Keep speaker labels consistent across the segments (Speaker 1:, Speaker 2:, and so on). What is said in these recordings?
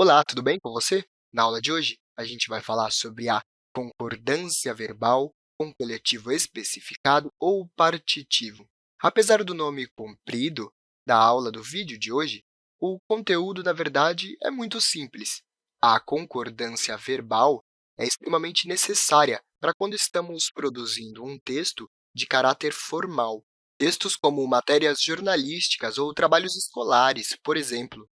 Speaker 1: Olá, tudo bem com você? Na aula de hoje, a gente vai falar sobre a concordância verbal com coletivo especificado ou partitivo. Apesar do nome comprido da aula do vídeo de hoje, o conteúdo, na verdade, é muito simples. A concordância verbal é extremamente necessária para quando estamos produzindo um texto de caráter formal. Textos como matérias jornalísticas ou trabalhos escolares, por exemplo.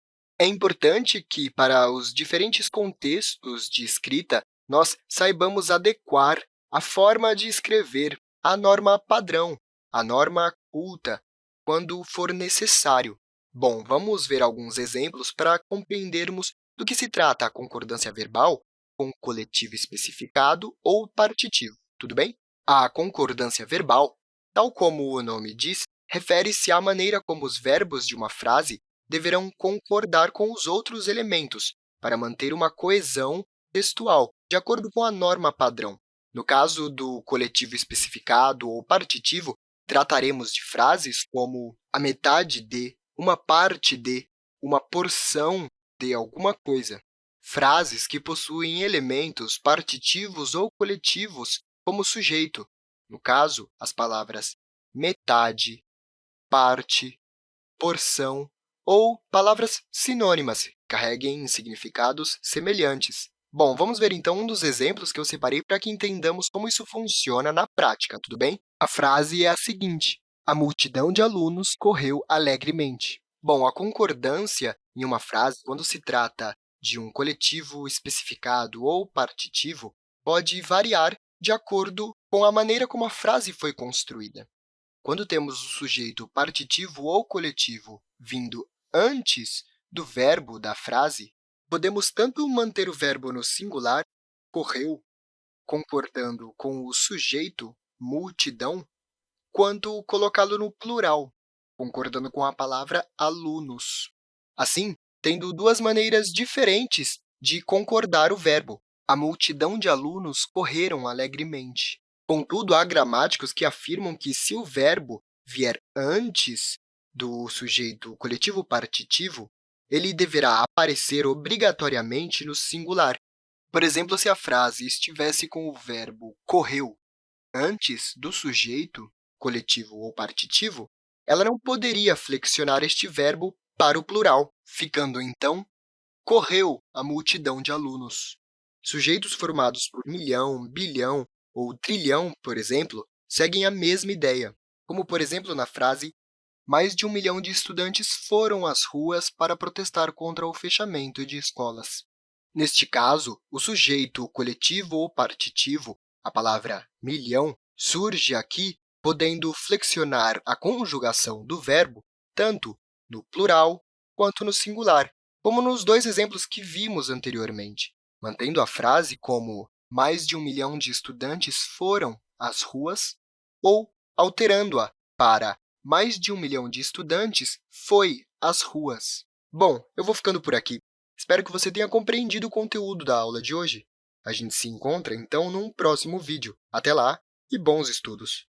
Speaker 1: É importante que, para os diferentes contextos de escrita, nós saibamos adequar a forma de escrever à norma padrão, à norma culta, quando for necessário. Bom, vamos ver alguns exemplos para compreendermos do que se trata a concordância verbal com coletivo especificado ou partitivo, tudo bem? A concordância verbal, tal como o nome diz, refere-se à maneira como os verbos de uma frase deverão concordar com os outros elementos para manter uma coesão textual, de acordo com a norma padrão. No caso do coletivo especificado ou partitivo, trataremos de frases como a metade de, uma parte de, uma porção de alguma coisa. Frases que possuem elementos partitivos ou coletivos como sujeito, no caso, as palavras metade, parte, porção ou palavras sinônimas, carreguem significados semelhantes. Bom, vamos ver, então, um dos exemplos que eu separei para que entendamos como isso funciona na prática, tudo bem? A frase é a seguinte, a multidão de alunos correu alegremente. Bom, a concordância em uma frase, quando se trata de um coletivo especificado ou partitivo, pode variar de acordo com a maneira como a frase foi construída. Quando temos o sujeito partitivo ou coletivo vindo antes do verbo da frase, podemos tanto manter o verbo no singular, correu, concordando com o sujeito, multidão, quanto colocá-lo no plural, concordando com a palavra alunos. Assim, tendo duas maneiras diferentes de concordar o verbo. A multidão de alunos correram alegremente. Contudo, há gramáticos que afirmam que, se o verbo vier antes do sujeito coletivo partitivo, ele deverá aparecer obrigatoriamente no singular. Por exemplo, se a frase estivesse com o verbo correu antes do sujeito coletivo ou partitivo, ela não poderia flexionar este verbo para o plural, ficando, então, correu a multidão de alunos. Sujeitos formados por milhão, bilhão ou trilhão, por exemplo, seguem a mesma ideia, como, por exemplo, na frase mais de um milhão de estudantes foram às ruas para protestar contra o fechamento de escolas. Neste caso, o sujeito coletivo ou partitivo, a palavra milhão, surge aqui podendo flexionar a conjugação do verbo tanto no plural quanto no singular, como nos dois exemplos que vimos anteriormente, mantendo a frase como mais de um milhão de estudantes foram às ruas, ou alterando-a para mais de um milhão de estudantes foi às ruas. Bom, eu vou ficando por aqui. Espero que você tenha compreendido o conteúdo da aula de hoje. A gente se encontra, então, num próximo vídeo. Até lá e bons estudos!